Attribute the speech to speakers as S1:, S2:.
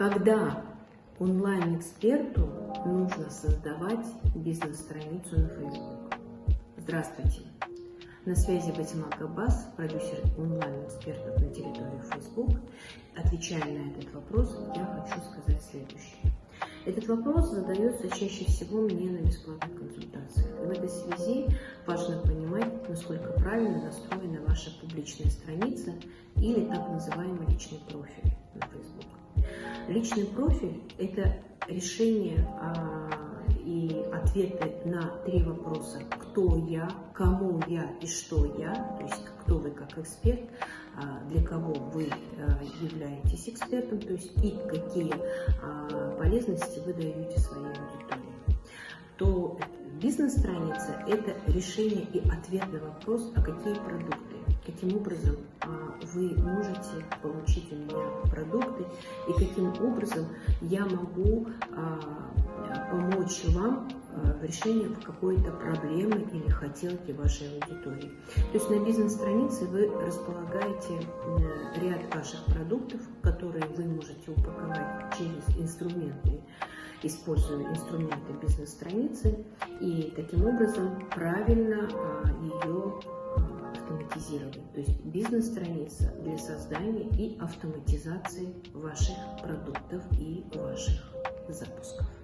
S1: Когда онлайн-эксперту нужно создавать бизнес-страницу на Facebook? Здравствуйте! На связи Батимак Аббас, продюсер онлайн-экспертов на территории Facebook. Отвечая на этот вопрос, я хочу сказать следующее. Этот вопрос задается чаще всего мне на бесплатных консультациях. И в этой связи важно понимать, насколько правильно настроена ваша публичная страница или так называемый личный профиль на Facebook. Личный профиль – это решение а, и ответы на три вопроса. Кто я, кому я и что я, то есть кто вы как эксперт, а, для кого вы а, являетесь экспертом, то есть и какие полезности вы даете своей аудитории. То бизнес-страница – это решение и ответ на вопрос, а какие продукты, каким образом вы можете получить у меня продукты и каким образом я могу а, помочь вам а, в решении какой-то проблемы или хотелки вашей аудитории. То есть на бизнес-странице вы располагаете ряд ваших продуктов, которые вы можете упаковать через инструменты, используя инструменты бизнес-страницы, и таким образом правильно а, ее автоматизировать. То есть бизнес-страница для создания и автоматизации ваших продуктов и ваших запусков.